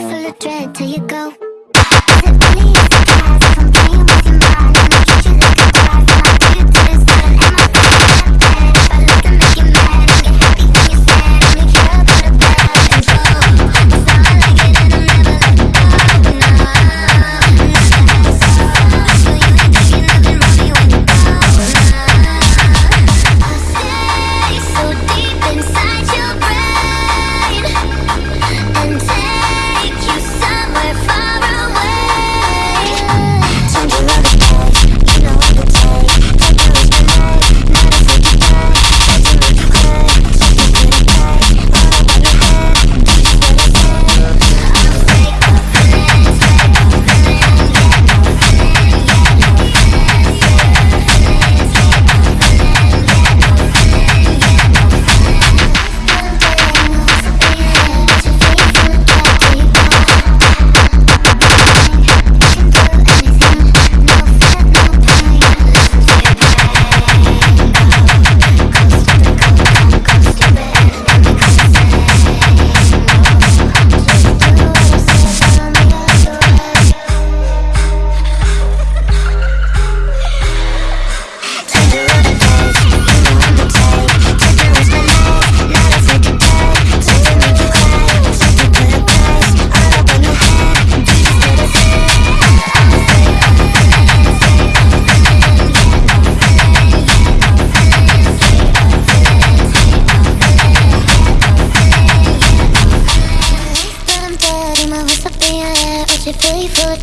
full of dread till you go.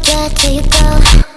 get till you go.